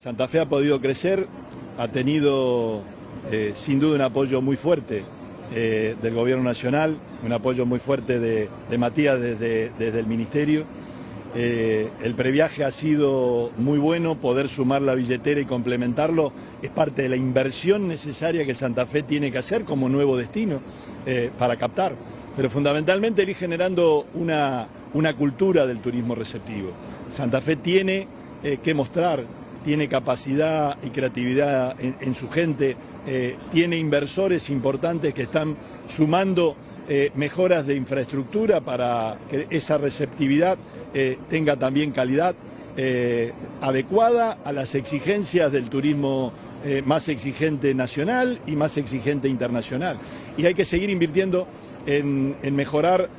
Santa Fe ha podido crecer, ha tenido eh, sin duda un apoyo muy fuerte eh, del gobierno nacional, un apoyo muy fuerte de, Matías desde, desde, el ministerio. Eh, el previaje ha sido muy bueno, poder sumar la billetera y complementarlo es parte de la inversión necesaria que Santa Fe tiene que hacer como nuevo destino para captar, pero fundamentalmente ir generando una, una cultura del turismo receptivo. Santa Fe tiene que mostrar tiene capacidad y creatividad en, su gente, eh, tiene inversores importantes que están sumando eh, mejoras de infraestructura para que esa receptividad eh, tenga también calidad adecuada a las exigencias del turismo más exigente nacional y más exigente internacional. Y hay que seguir invirtiendo en, en mejorar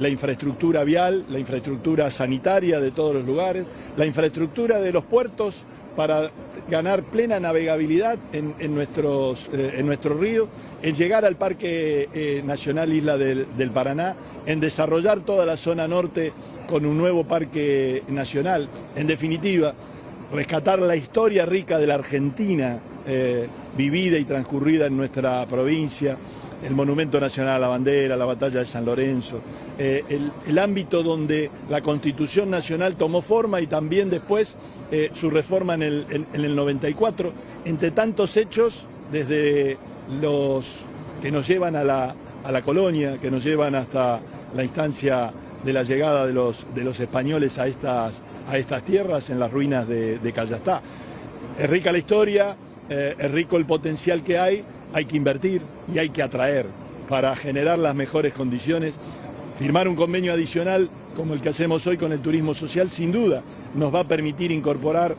la infraestructura vial, la infraestructura sanitaria de todos los lugares, la infraestructura de los puertos, para ganar plena navegabilidad en, nuestros, eh, en nuestro río, en llegar al Parque eh, Nacional Isla del, Paraná, en desarrollar toda la zona norte con un nuevo parque nacional. En definitiva, rescatar la historia rica de la Argentina, eh, vivida y transcurrida en nuestra provincia, el Monumento Nacional a la Bandera, la Batalla de San Lorenzo, eh, el, ámbito donde la Constitución Nacional tomó forma y también después eh, su reforma en el, 94, entre tantos hechos, desde los que nos llevan a la, colonia, que nos llevan hasta la instancia de la llegada de los, de los españoles a estas, a estas tierras en las ruinas de, de Callastá. Es rica la historia, eh, es rico el potencial que hay, hay que invertir y hay que atraer para generar las mejores condiciones. Firmar un convenio adicional como el que hacemos hoy con el turismo social, sin duda, nos va a permitir incorporar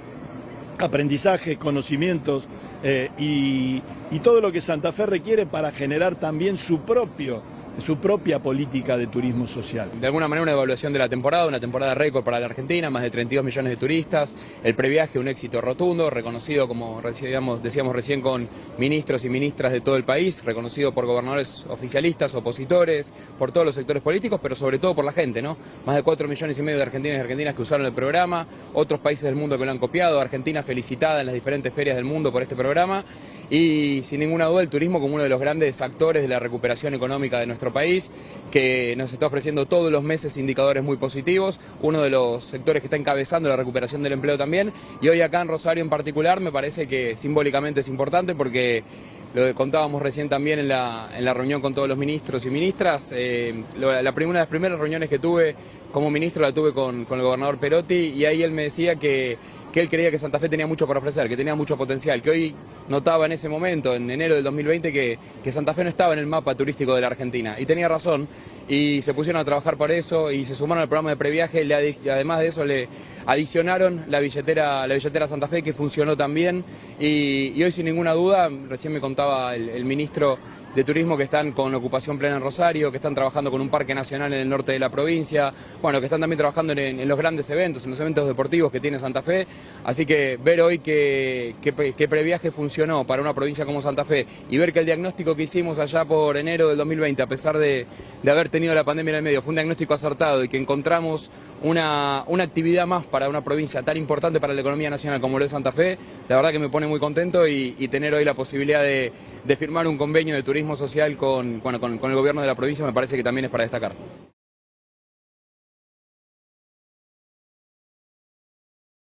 aprendizajes, conocimientos eh, y todo lo que Santa Fe requiere para generar también su propio su propia política de turismo social. De alguna manera una evaluación de la temporada, una temporada récord para la Argentina, más de 32 millones de turistas, el previaje un éxito rotundo, reconocido como decíamos, decíamos recién con ministros y ministras de todo el país, reconocido por gobernadores oficialistas, opositores, por todos los sectores políticos, pero sobre todo por la gente, ¿no? Más de 4 millones y medio de argentinos y argentinas que usaron el programa, otros países del mundo que lo han copiado, Argentina felicitada en las diferentes ferias del mundo por este programa y sin ninguna duda el turismo como uno de los grandes actores de la recuperación económica de nuestro país, que nos está ofreciendo todos los meses indicadores muy positivos, uno de los sectores que está encabezando la recuperación del empleo también, y hoy acá en Rosario en particular me parece que simbólicamente es importante porque lo contábamos recién también en la, en la reunión con todos los ministros y ministras, eh, la, una de las primeras reuniones que tuve como ministro la tuve con, con el gobernador Perotti y ahí él me decía que que él creía que Santa Fe tenía mucho para ofrecer, que tenía mucho potencial, que hoy notaba en ese momento, en enero del 2020, que, que Santa Fe no estaba en el mapa turístico de la Argentina. Y tenía razón, y se pusieron a trabajar por eso, y se sumaron al programa de previaje, y además de eso le adicionaron la billetera, la billetera Santa Fe, que funcionó también, y, hoy sin ninguna duda, recién me contaba el ministro de turismo que están con ocupación plena en Rosario, que están trabajando con un parque nacional en el norte de la provincia, bueno, que están también trabajando en, los grandes eventos, en los eventos deportivos que tiene Santa Fe. Así que ver hoy que, que, previaje funcionó para una provincia como Santa Fe y ver que el diagnóstico que hicimos allá por enero del 2020, a pesar de, haber tenido la pandemia en el medio, fue un diagnóstico acertado y que encontramos una, una actividad más para una provincia tan importante para la economía nacional como lo es Santa Fe, la verdad que me pone muy contento y, tener hoy la posibilidad de, de firmar un convenio de turismo social con, con, con el gobierno de la provincia me parece que también es para destacar.